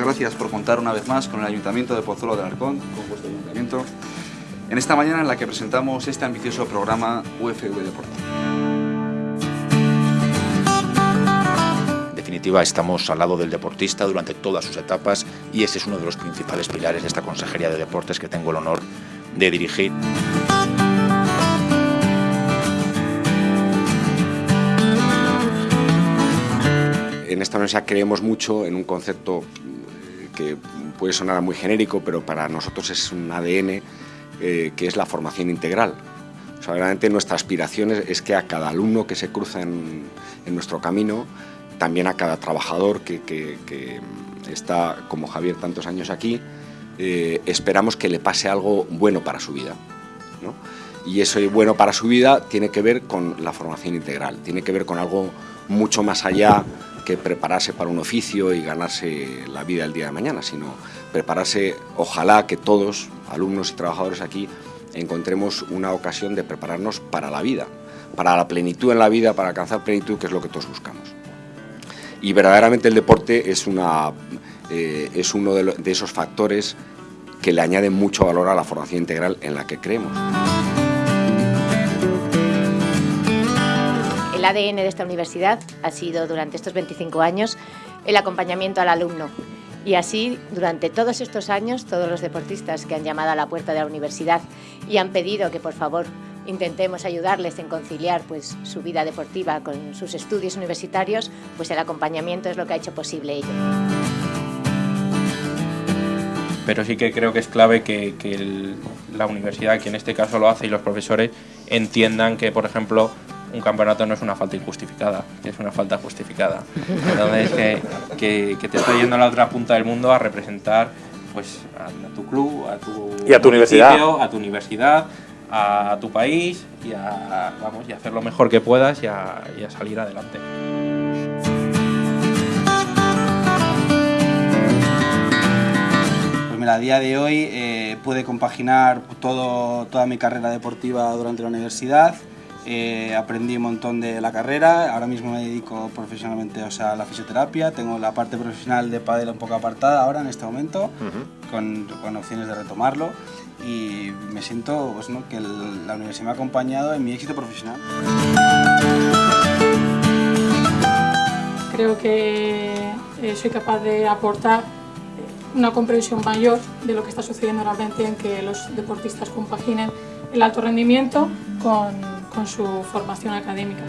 gracias por contar una vez más con el Ayuntamiento de Pozuelo de Alarcón, con vuestro ayuntamiento, en esta mañana en la que presentamos este ambicioso programa UFV Deporte. En definitiva, estamos al lado del deportista durante todas sus etapas y ese es uno de los principales pilares de esta Consejería de Deportes que tengo el honor de dirigir. En esta universidad creemos mucho en un concepto que puede sonar muy genérico, pero para nosotros es un ADN eh, que es la formación integral. O sea, realmente nuestra aspiración es, que a cada alumno que se cruza en, nuestro camino, también a cada trabajador que, está, como Javier, tantos años aquí, eh, esperamos que le pase algo bueno para su vida. Y eso bueno para su vida tiene que ver con la formación integral, tiene que ver con algo mucho más allá que prepararse para un oficio y ganarse la vida el día de mañana, sino prepararse, ojalá que todos, alumnos y trabajadores aquí, encontremos una ocasión de prepararnos para la vida, para la plenitud en la vida, para alcanzar plenitud, que es lo que todos buscamos. Y verdaderamente el deporte es, una, eh, es uno de, de esos factores que le añaden mucho valor a la formación integral en la que creemos. El ADN de esta universidad ha sido durante estos 25 años el acompañamiento al alumno. Y así, durante todos estos años, todos los deportistas que han llamado a la puerta de la universidad y han pedido que por favor intentemos ayudarles en conciliar pues, su vida deportiva con sus estudios universitarios, pues el acompañamiento es lo que ha hecho posible ello. Pero sí que creo que es clave que, que la universidad, que en este caso lo hace, y los profesores entiendan que, por ejemplo, un campeonato no es una falta injustificada, es una falta justificada. Entonces, que, que, te estoy yendo a la otra punta del mundo a representar pues, a, tu club, a tu, y a tu universidad. a tu universidad, a tu país y a, vamos, y hacer lo mejor que puedas y a, y a salir adelante. Pues mira, a día de hoy eh, pude compaginar todo, toda mi carrera deportiva durante la universidad eh, aprendí un montón de la carrera, ahora mismo me dedico profesionalmente o sea, a la fisioterapia, tengo la parte profesional de pádel un poco apartada ahora en este momento, con, con, opciones de retomarlo y me siento pues, ¿no? que la universidad me ha acompañado en mi éxito profesional. Creo que eh, soy capaz de aportar una comprensión mayor de lo que está sucediendo realmente en que los deportistas compaginen el alto rendimiento con con su formación académica.